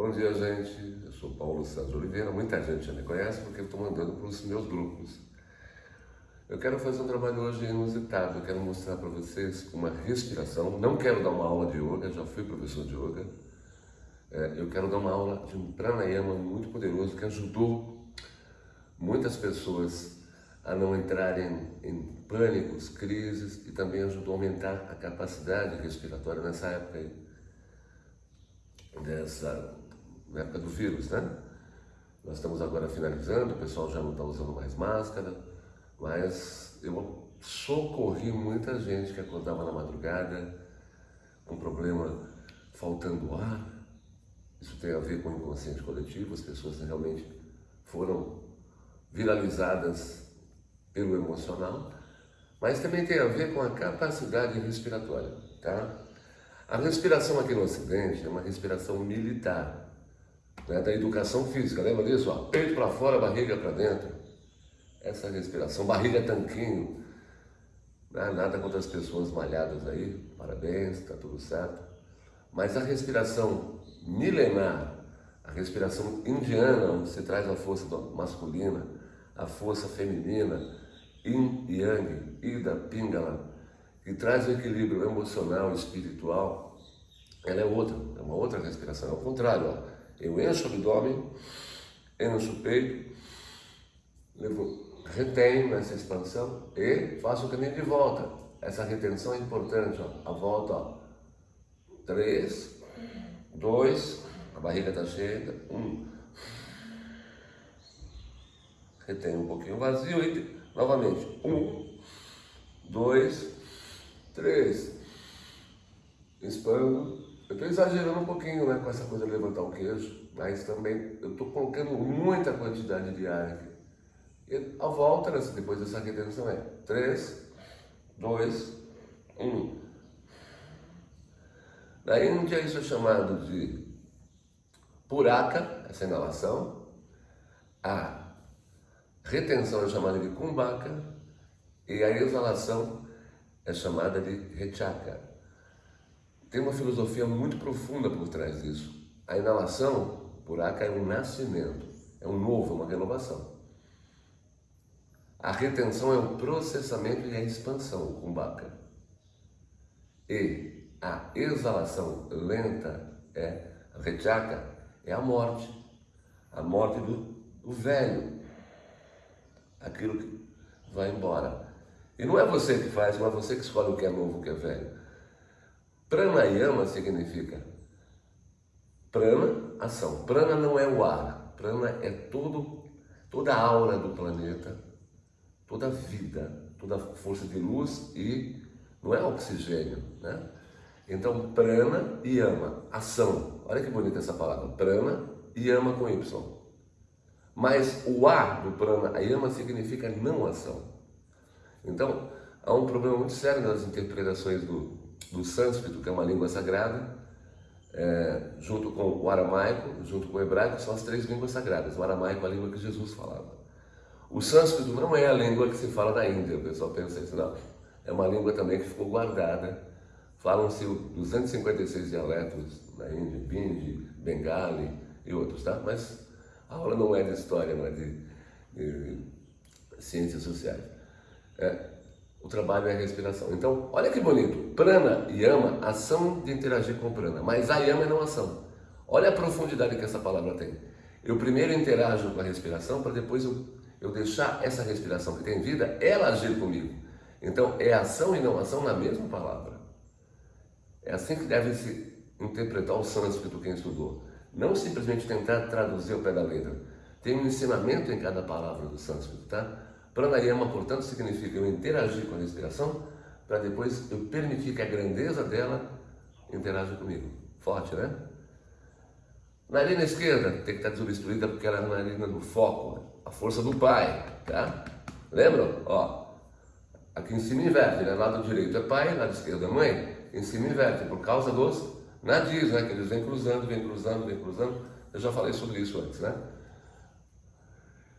Bom dia, gente. Eu sou Paulo Santos Oliveira. Muita gente já me conhece porque estou mandando para os meus grupos. Eu quero fazer um trabalho hoje inusitado. Eu quero mostrar para vocês uma respiração. Não quero dar uma aula de yoga, já fui professor de yoga. É, eu quero dar uma aula de um pranayama muito poderoso que ajudou muitas pessoas a não entrarem em pânicos, crises e também ajudou a aumentar a capacidade respiratória nessa época aí, dessa na época do vírus, né? Nós estamos agora finalizando, o pessoal já não está usando mais máscara, mas eu socorri muita gente que acordava na madrugada com problema faltando ar. Isso tem a ver com o inconsciente coletivo, as pessoas realmente foram viralizadas pelo emocional, mas também tem a ver com a capacidade respiratória, tá? A respiração aqui no Ocidente é uma respiração militar, né, da educação física, lembra disso? Ó, peito para fora, barriga para dentro. Essa respiração, barriga tanquinho, né, nada contra as pessoas malhadas aí, parabéns, está tudo certo. Mas a respiração milenar, a respiração indiana, onde se traz a força masculina, a força feminina, Yin e Yang, Ida, Pingala, que traz o equilíbrio emocional espiritual, ela é outra, é uma outra respiração, é o contrário, ó. Eu encho o abdômen, encho o peito, levo, retenho essa expansão e faço o caminho de volta. Essa retenção é importante, ó. a volta, ó. três, dois, a barriga está cheia, um, retém um pouquinho vazio e novamente, um, dois, três, expando. Eu estou exagerando um pouquinho né, com essa coisa de levantar o queijo, mas também eu estou colocando muita quantidade de ar aqui. E a volta, né, depois dessa retenção, é três, dois, um. Na Índia isso é chamado de puraka, essa inalação. A retenção é chamada de kumbhaka e a exalação é chamada de rechaka. Tem uma filosofia muito profunda por trás disso. A inalação, puraka, é um nascimento, é um novo, é uma renovação. A retenção é o processamento e a expansão, o kumbhaka. E a exalação lenta, é, a rechaka, é a morte. A morte do, do velho, aquilo que vai embora. E não é você que faz, não é você que escolhe o que é novo, o que é velho. Pranayama significa prana, ação. Prana não é o ar, prana é todo, toda a aura do planeta, toda a vida, toda a força de luz e não é oxigênio, né? Então, prana e ama, ação. Olha que bonita essa palavra, prana e ama com Y. Mas o A do prana ayama significa não ação. Então, há um problema muito sério nas interpretações do, do sânscrito, que é uma língua sagrada, é, junto com o aramaico, junto com o hebraico, são as três línguas sagradas. O aramaico é a língua que Jesus falava. O sânscrito não é a língua que se fala na Índia, o pessoal pensa isso, não. É uma língua também que ficou guardada. Falam-se 256 dialetos na Índia, Bindi, Bengali e outros, tá? Mas a aula não é de história, não é de, de ciências sociais. É, o trabalho é a respiração. Então, olha que bonito. Prana e ama, ação de interagir com prana. Mas a yama é não ação. Olha a profundidade que essa palavra tem. Eu primeiro interajo com a respiração para depois eu, eu deixar essa respiração que tem vida, ela agir comigo. Então, é ação e não ação na mesma palavra. É assim que deve se interpretar o sânscrito quem estudou. Não simplesmente tentar traduzir o pé da letra. Tem um ensinamento em cada palavra do sânscrito, tá? Pranayama, portanto, significa eu interagir com a respiração para depois eu permitir que a grandeza dela interaja comigo. Forte, né? Narina esquerda tem que estar desobstruída porque ela é a narina do foco, a força do pai, tá? Lembram? Ó, aqui em cima inverte, né? Lado direito é pai, lado esquerdo é mãe. Em cima inverte, por causa dos nadis, né? Que eles vêm cruzando, vêm cruzando, vêm cruzando. Eu já falei sobre isso antes, né?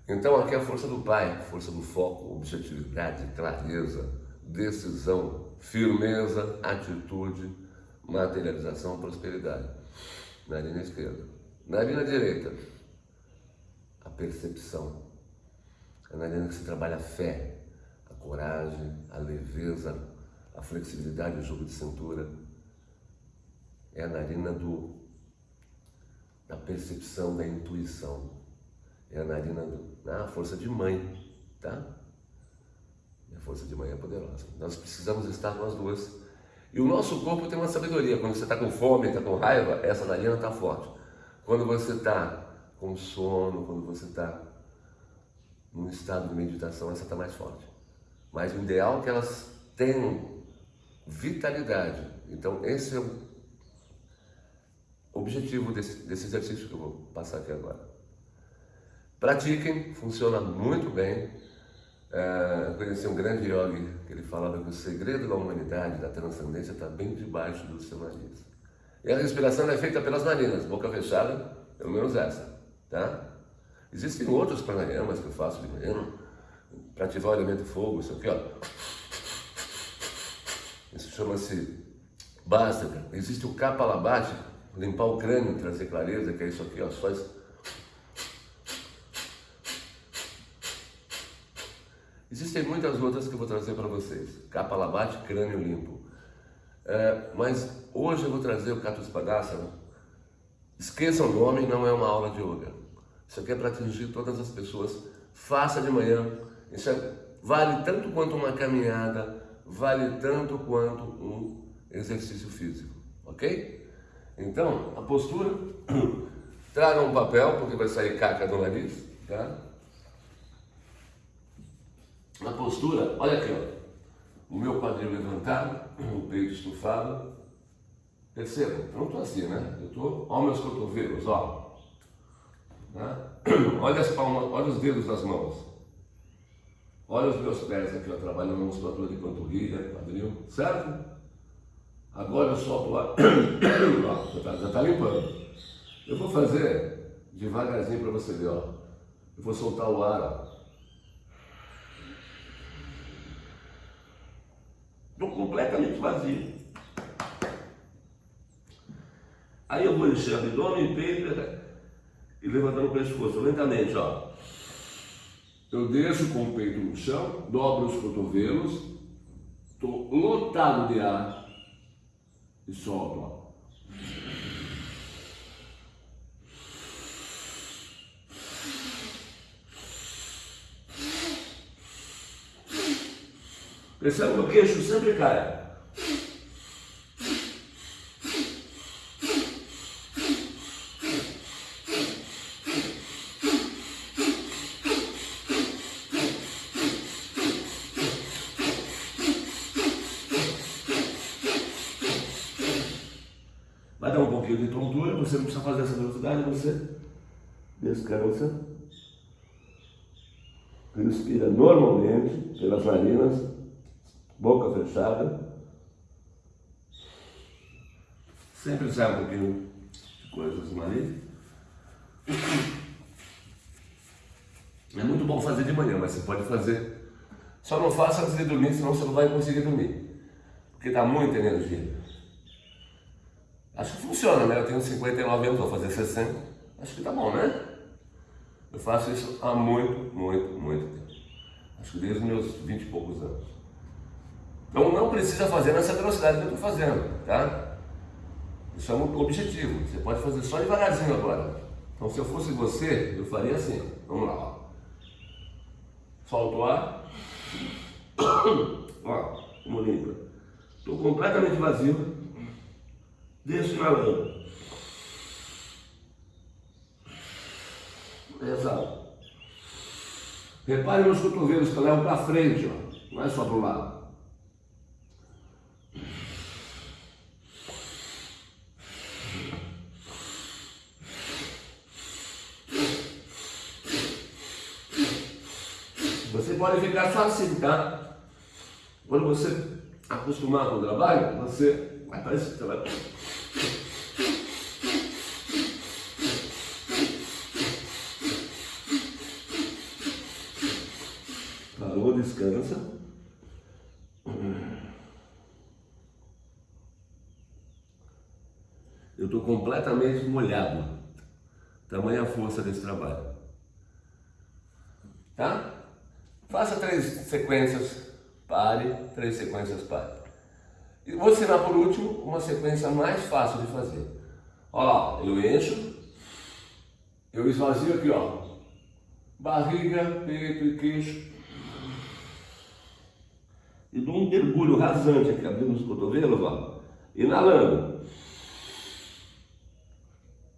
Então aqui é a força do pai, força do foco, objetividade, clareza, decisão, firmeza, atitude, materialização, prosperidade. Na linha esquerda. Narina direita, a percepção. A narina que se trabalha a fé, a coragem, a leveza, a flexibilidade, o jogo de cintura. É a narina do, da percepção, da intuição. É a narina da força de mãe, tá? A força de mãe é poderosa. Nós precisamos estar as duas. E o nosso corpo tem uma sabedoria. Quando você está com fome, está com raiva, essa narina está forte. Quando você está com sono, quando você está num estado de meditação, essa está mais forte. Mas o ideal é que elas tenham vitalidade. Então, esse é o objetivo desse, desse exercício que eu vou passar aqui agora. Pratiquem, funciona muito bem. É, conheci um grande yogi que ele falava que o segredo da humanidade, da transcendência, está bem debaixo do seu nariz. E a respiração é feita pelas narinas, boca fechada, pelo menos essa, tá? Existem outros pranayamas que eu faço de manhã, para ativar o elemento fogo, isso aqui, ó. Isso chama-se básica. Existe o kapalabhati, limpar o crânio, trazer clareza, que é isso aqui, ó, só isso. Existem muitas outras que eu vou trazer para vocês. Kapalabhati, crânio limpo. É, mas hoje eu vou trazer o Katuspadasana. Esqueçam o nome, não é uma aula de yoga. Isso aqui é para atingir todas as pessoas. Faça de manhã. Isso é, vale tanto quanto uma caminhada, vale tanto quanto um exercício físico, ok? Então, a postura, traga um papel, porque vai sair caca do nariz, tá? Na postura, olha aqui, ó. O meu quadril levantado, o peito estufado. Percebam, eu não estou assim, né? Eu estou, olha meus cotovelos, ó. Né? Olha as palmas, olha os dedos das mãos. Olha os meus pés aqui, ó, trabalhando na musculatura de panturrilha, quadril, certo? Agora eu solto ar, ó, já está tá limpando. Eu vou fazer devagarzinho para você ver, ó. Eu vou soltar o ar, ó. Estou completamente vazio. Aí eu vou encher abdômen, peito e levantando o pescoço lentamente, ó. Eu desço com o peito no chão, dobro os cotovelos, estou lotado de ar e solto. Percebe que o queixo sempre cai. você não precisa fazer essa velocidade, você descansa, respira normalmente pelas narinas, boca fechada, sempre sai um pouquinho de coisas no nariz. É muito bom fazer de manhã, mas você pode fazer. Só não faça antes de dormir, senão você não vai conseguir dormir. Porque dá muita energia. Acho que funciona, né? Eu tenho 59 anos, vou fazer 60. Acho que tá bom, né? Eu faço isso há muito, muito, muito tempo. Acho que desde meus 20 e poucos anos. Então não precisa fazer nessa velocidade que eu estou fazendo, tá? Isso é um objetivo. Você pode fazer só devagarzinho agora. Então se eu fosse você, eu faria assim. Vamos lá. Ó. O ar. Ó, como limpa. Estou completamente vazio desfralando. Exato. Repare nos cotovelos que eu levo para frente, ó. não é só para o lado. Você pode ficar só assim, tá? Quando você acostumar com o trabalho, você vai que você vai Parou, descansa. Eu estou completamente molhado. Tamanha força desse trabalho. Tá? Faça três sequências, pare, três sequências, pare. E vou ensinar por último uma sequência mais fácil de fazer. Lá, eu encho, eu esvazio aqui, ó. Barriga, peito e queixo. E dou um mergulho rasante aqui, abrindo os cotovelos, ó. Inalando.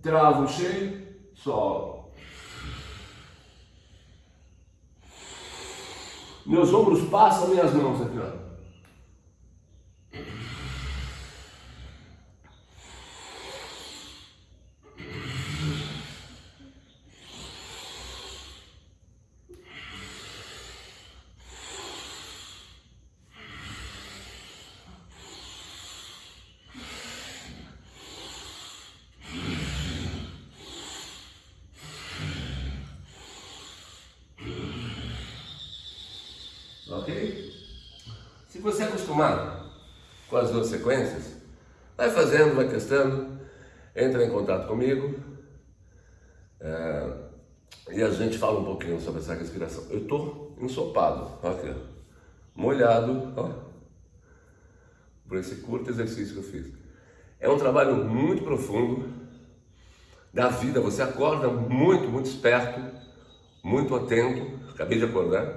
Travo cheio, solo. Meus ombros passam minhas mãos aqui, ó. ok? Se você é acostumado com as duas sequências, vai fazendo, vai testando, entra em contato comigo é, e a gente fala um pouquinho sobre essa respiração. Eu estou ensopado, aqui, molhado, ó, por esse curto exercício que eu fiz. É um trabalho muito profundo da vida, você acorda muito, muito esperto, muito atento, acabei de acordar,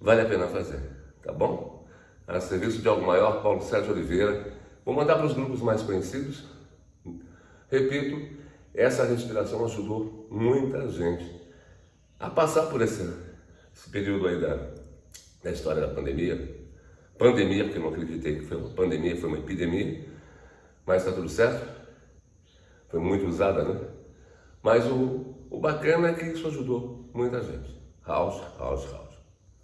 vale a pena fazer, tá bom? A serviço de algo maior, Paulo Sérgio Oliveira. Vou mandar para os grupos mais conhecidos. Repito, essa respiração ajudou muita gente a passar por esse, esse período aí da, da história da pandemia. Pandemia, porque eu não acreditei que foi uma pandemia, foi uma epidemia, mas está tudo certo. Foi muito usada, né? Mas o, o bacana é que isso ajudou muita gente. House, house, house.